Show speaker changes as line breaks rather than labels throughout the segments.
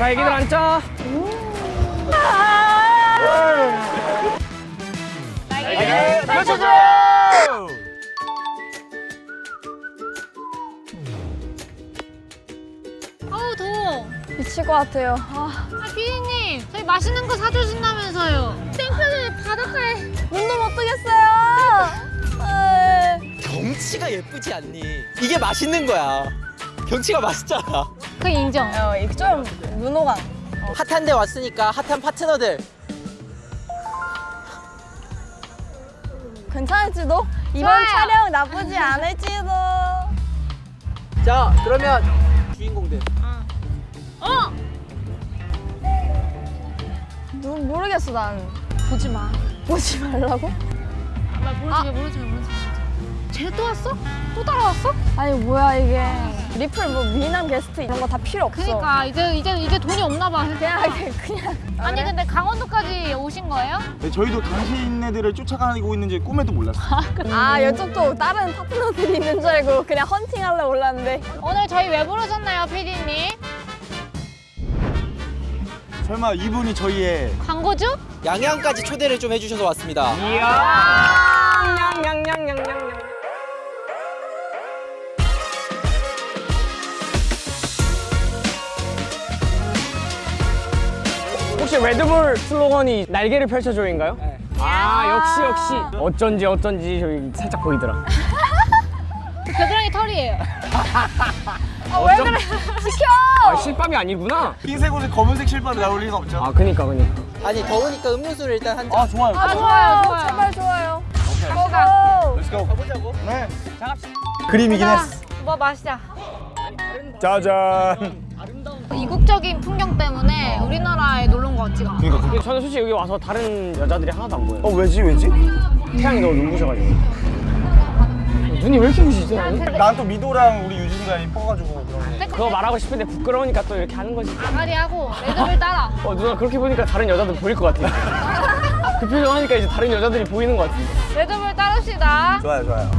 자 애기들 앉자
아우 더워.
미칠 것 같아요. 아,
아 피디님 저희 맛있는 거 사주신다면서요. 땡볕에 바닷가에.
눈도 못 뜨겠어요.
경치가 예쁘지 않니? 이게 맛있는 거야. 경치가 맛있잖아.
그 인정.
어, 이거 좀 문호강.
핫한 데 왔으니까 핫한 파트너들.
괜찮을지도? 이번
좋아요.
촬영 나쁘지 않을지도.
자, 그러면 주인공들.
어.
누, 모르겠어, 난.
보지 마.
보지 말라고?
나 모른 척해 모른 척해 모른 척해. 쟤또 왔어? 또 따라왔어?
아니, 뭐야, 이게. 리플 뭐 미남 게스트 이런 거 다 필요 없어.
그니까 이제 이제 이제 돈이 없나 봐.
그냥, 그냥.
아니 근데 강원도까지 오신 거예요?
네, 저희도 당신네들을 쫓아가고 있는지 꿈에도 몰랐어요.
아, 이쪽도 다른 파트너들이 있는 줄 알고 그냥 헌팅하려 올랐는데.
오늘 저희 왜 부르셨나요, 피디님?
설마 이분이 저희의
광고주?
양양까지 초대를 좀 해주셔서 왔습니다.
이야 냥냥냥냥냥 혹시 레드불 슬로건이 날개를 펼쳐줘인가요? 아 역시 역시 어쩐지 어쩐지 저기 살짝 보이더라
겨드랑이 털이에요.
아, 왜 그래? 시켜!
아 실밥이 아니구나
흰색 옷에 검은색 실밥이 나올 리가 없죠.
아 그니까 그니까
아니, 더우니까 음료수를 일단 한 잔.
아 좋아요.
아,
좋아요, 좋아요.
제발 좋아요.
go.
가보자고.
네. 그림이긴
자,
했어.
뭐 마시자.
짜잔.
이국적인 풍경 때문에 우리나라에 놀러 온 것 같지가 않아.
그러니까
근데 저는 솔직히 여기 와서 다른 여자들이 하나도 안 보여요
어 왜지 왜지?
태양이 너무 눈부셔가지고 눈이 왜 이렇게 부시지?
난 또 미도랑 우리 유진이가 이뻐가지고 그런 거.
그거 말하고 싶은데 부끄러우니까 또 이렇게 하는 거지
아가리하고 레드불 따라.
어 누나 그렇게 보니까 다른 여자들 보일 것 같아 그 표정 하니까 이제 다른 여자들이 보이는 것 같은데
레드불 따릅시다.
좋아요 좋아요.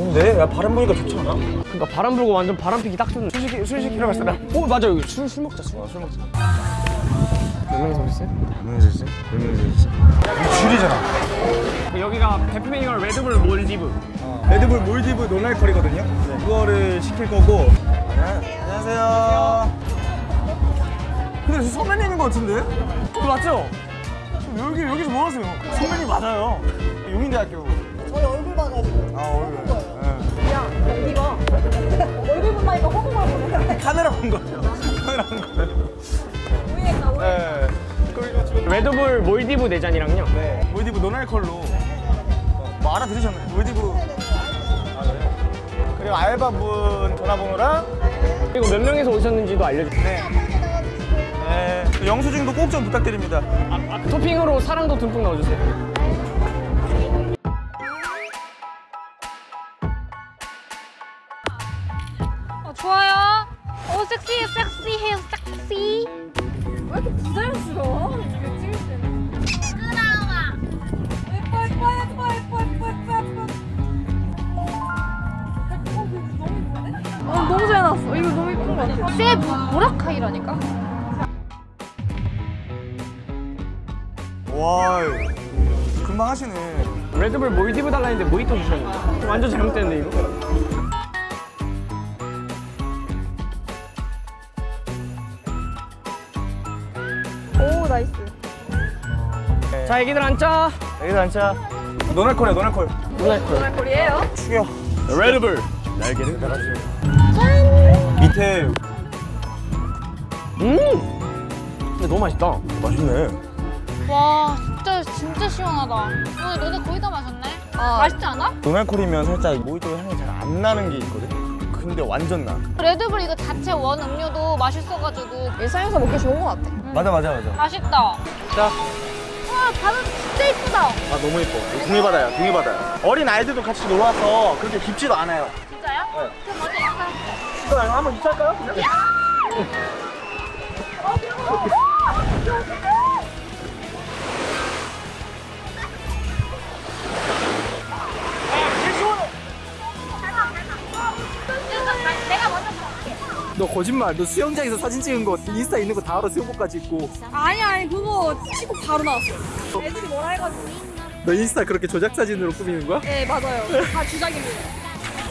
좋은데? 야 바람 보니까 좋지 않아?
그러니까 바람 불고 완전 바람 피기 딱 좋네 술 시키, 술 시키러 갈 사람 오 맞아 여기 술, 술 먹자 술, 술 먹자 몇 명이서 오셨어요?
몇 명이서 있어? 몇 명이서 있어? 줄이잖아.
그 여기가 대표 메뉴가 레드불 몰디브
레드불 몰디브 노날컬이거든요. 그거를 시킬 거고. 네, 안녕하세요. 근데 저 선배님인 것 같은데? 어, 맞죠? 여기 여기서 뭐 하세요? 선배님 맞아요. 용인대학교. 저희 얼굴 봐가지고. 아 얼굴. 네. 야 이거 얼굴 보니까 호구만 보네. 카메라 본 거죠. 카메라 본 거예요. 오해했나 오해. 네.
레드불 몰디브 네 잔이랑요
네. 몰디브 노날컬로 어, 뭐 알아들으셨나요? 몰디브 아 그래요? 그리고 알바분 전화번호랑
그리고 몇 명이서 오셨는지도 알려주세요
네. 네. 영수증도 꼭 좀 부탁드립니다.
아, 아, 토핑으로 사랑도 듬뿍 넣어주세요
쇠 보라카이라니까.
와, 금방 하시네.
레드불 몰디브 달라 했는데 모히또 주셨는데 완전 잘못됐는데 이거
오, nice.
자 애기들 앉자
여기 앉자. non-alcohol이야,
non-alcohol. non-alcohol
골이에요?
죽여.
레드불
날개를 달아주세요. 밑에
음 근데 너무 맛있다
맛있네.
와 진짜 진짜 시원하다. 어, 너네 거의 다 마셨네.
아.
맛있지 않아?
노날콜이면 살짝 모히또 향이 잘 안 나는 게 있거든. 근데 완전 나.
레드불 이거 자체 원 음료도 맛있어가지고
일상에서 먹기 좋은 것 같아.
맞아, 맞아, 맞아.
맛있다.
자,
와 바다 진짜 이쁘다.
아 너무 예뻐. 동해 바다야, 동해 바다야. 어린 아이들도 같이 놀러 와서 그렇게 깊지도 않아요.
진짜요?
네.
그럼 먼저 인사.
그럼 한번 입찰까요?
내가 먼저 갈게.
너 거짓말. 너 수영장에서 사진 찍은 거 인스타 있는 거 다 알아 수영복까지 입고.
아니 아니 그거 치고 바로 나왔어. 애들이 뭐라 해가지고.
너 인스타 그렇게 조작 사진으로 꾸미는 거야?
네 맞아요. 다 주작입니다.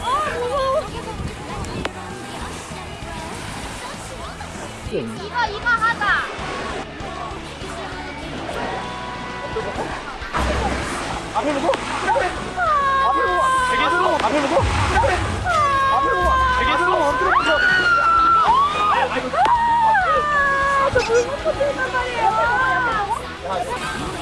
아 무서워.
이거 이거 하자.
앞에 보고? 그래. 앞에 보고. 되게 들어. 앞에 보고? 그래. 앞에 보고. 되게 들어.
엎드려 보자. 야,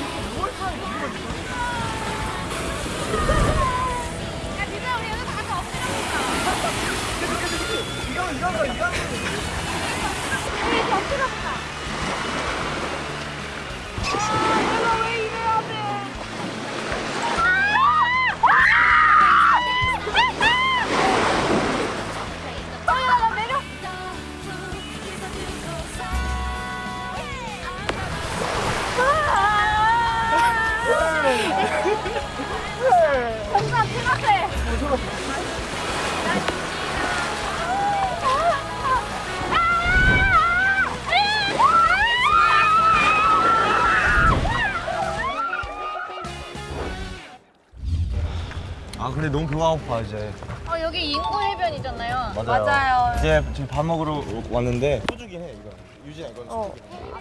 근데 너무 배가 고파 이제
어, 여기 인구 해변이잖아요.
맞아요.
이제 지금 밥 먹으러 왔는데 소주긴 해 이거 유진아 이건
어.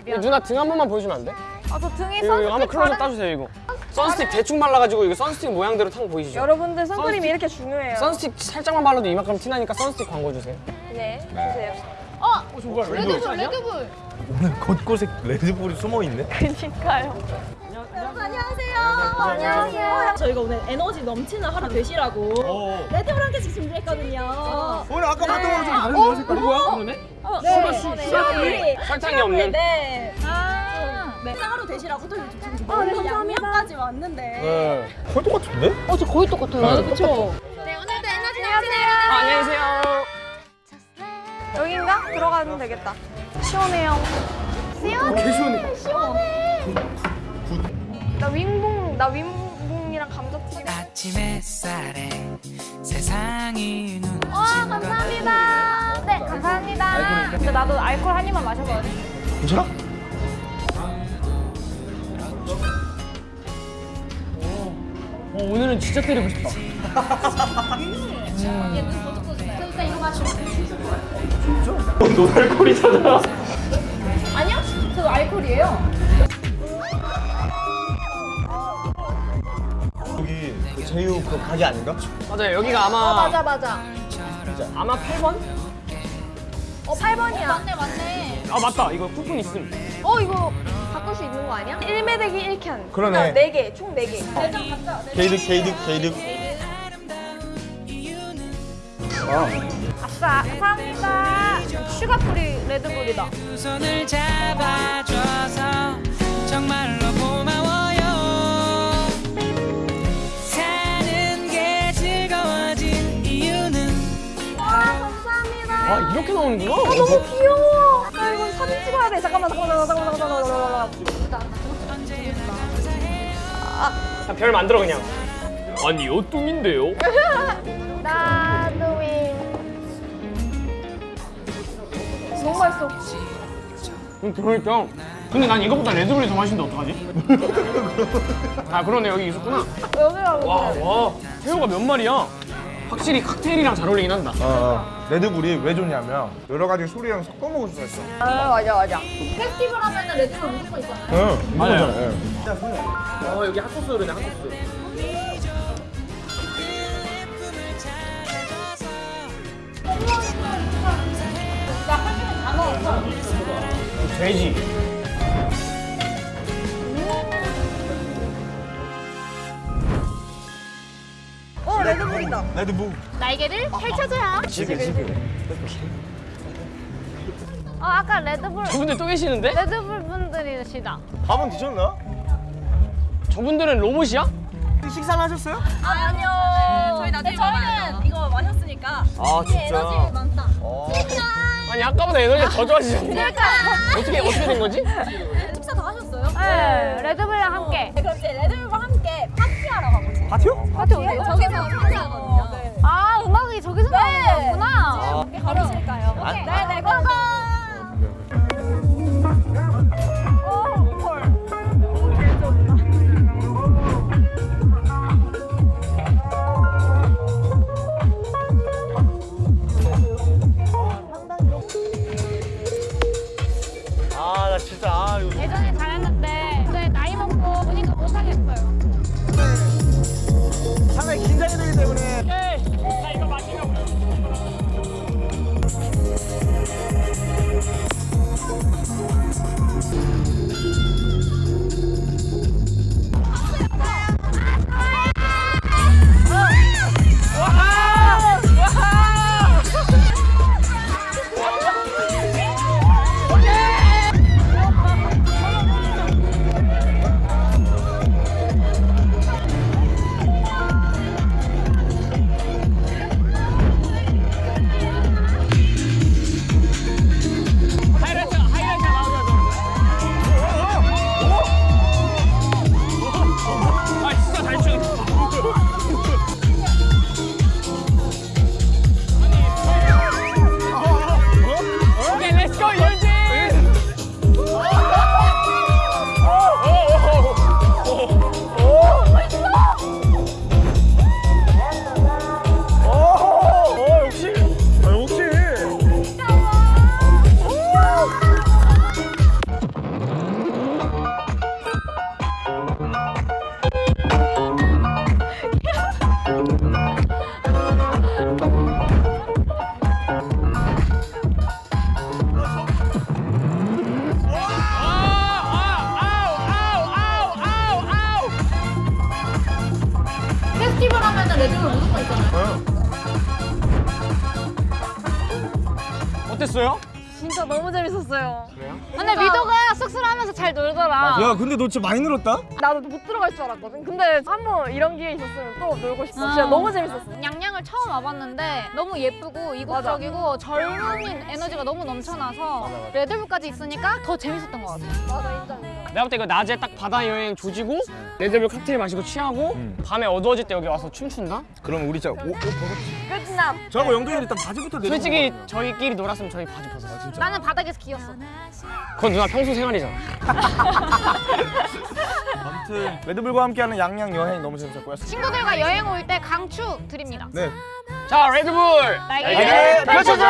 이거 누나 등 한 번만 보여주면 안 돼?
아 저 등에
이거, 이거 한번
바르.
따주세요 이거 선스틱 대충 발라가지고 이거 선스틱 모양대로 탄거 보이시죠?
여러분들 선크림이
선스틱.
이렇게 중요해요.
선스틱 살짝만 발라도 이만큼 티나니까 선스틱 광고 주세요
네 주세요.
어,
뭐야
레드불, 레드불.
오늘 곳곳에 레드불이 숨어 있네
그니까요.
안녕하세요. 안녕하세요.
저희가 오늘 에너지 넘치는 하루 되시라고 레드불 한 개씩 준비했거든요.
오늘 아까 봤던 거랑 좀 다른데요 색깔이?
뭐야 그러네?
어,
네.
네.
설탕이 없는
네.
아,
네. 하루 되시라고 또 이렇게 준비.
아, 네.
양념까지 왔는데.
네.
거의 똑같은데?
어, 저 거의 똑같아요.
그렇죠.
네, 오늘도 에너지 넘치네요.
아, 안녕하세요
여긴가? 들어가면 되겠다. 시원해요.
개 시원해.
나 윙봉 나 윙봉이랑 감자튀김.
아침 햇살에 세상이 눈
와, 감사합니다. 네, 감사합니다.
근데 나도 알콜 한 입만 마셔봐야 돼.
괜찮아?
어, 오늘은 진짜 때리고 싶다
일단 이거 마시고.
노달콜이잖아
아니요? 저 알콜이에요.
여기 그 제휴 그 가게 아닌가?
맞아요 여기가 아마
맞아 맞아.
아마 8번?
어 8번이야.
맞네, 맞네.
아 맞다 이거 쿠폰 있음
어 이거 바꿀 수 있는 거 아니야? 1매대기 1캔.
그러네.
4개, 총 4개.
게이득 게이득 게이득
아싸, 감사합니다. sugar free 레드불이다.
이유는
아 이렇게 나오는구나
너무 귀여워. 나 이거 사진 찍어야 돼. 잠깐만, 잠깐만, 잠깐만, 잠깐만, 잠깐만.
자, 별 만들어 그냥 아니 요 뚱인데요
너무 맛있어.
음, 그러니까 근데 난 이거보다 레드불이 더 맛있는데 어떡하지? 아 그러네 여기 있었구나
여기가
와와 새우가 몇 마리야 확실히 칵테일이랑 잘 어울리긴 한다
어, 어. 레드불이 왜 좋냐면 여러 가지 술이랑 섞어 먹을 수가 있어
아, 맞아, 맞아.
페스티벌 하면은 레드불 무조건 있잖아요.
응
맞아요.
예.
어 여기 핫소스 그러네 핫소스 돼지
어, 레드불이다.
레드불
날개를 펼쳐줘요.
집에 집에
어, 아까 레드불,
저분들 또 계시는데?
레드불 분들이시다.
밥은 드셨나?
저분들은 로봇이야?
식사는 하셨어요?
아, 아니요. 저희 나중에 저희는 이거 마셨으니까
아
에너지 많다.
어.
아니 아까보다 에너지가 더 좋아지셨네 어떻게 어떻게 된 거지?
식사 다 하셨어요?
네, 레드불이랑 함께.
네, 그럼 이제 레드불과 함께 파티하러 가보세요.
파티요?
파티 어디요?
저기서 파티하거든요. 네.
아, 음악이 저기서 나오는 거구나.
걸으실까요?
안-
네네 고고. 재밌었어요.
근데 미도가 쑥스러워하면서 잘 놀더라.
야 근데 너 진짜 많이 늘었다?
나도 못 들어갈 줄 알았거든. 근데 한 번 이런 기회 있었으면 또 놀고 싶어. 진짜
아.
너무 재밌었어.
양양을 처음 와봤는데 너무 예쁘고 이국적이고 젊은 에너지가 너무 넘쳐나서 레드불까지 있으니까 더 재밌었던 것 같아요.
맞아 인정.
내가 볼때 이거 낮에 딱 바다 여행 조지고 레드불 칵테일 마시고 취하고 밤에 어두워질 때 여기 와서 춤춘다?
그럼 우리 진짜 옷, 옷 벗어
끝남.
저하고 영동이 일단 바지부터 내려
솔직히 저희끼리 놀았으면 저희 바지 벗어요 진짜
나는 바닥에서 기었어.
그건 누나 평소 생활이잖아
아무튼 레드불과 함께하는 양양 여행 너무 재밌었고요
친구들과 여행 올 때 강추 드립니다.
네
자 레드불 날개를
펼쳐줘!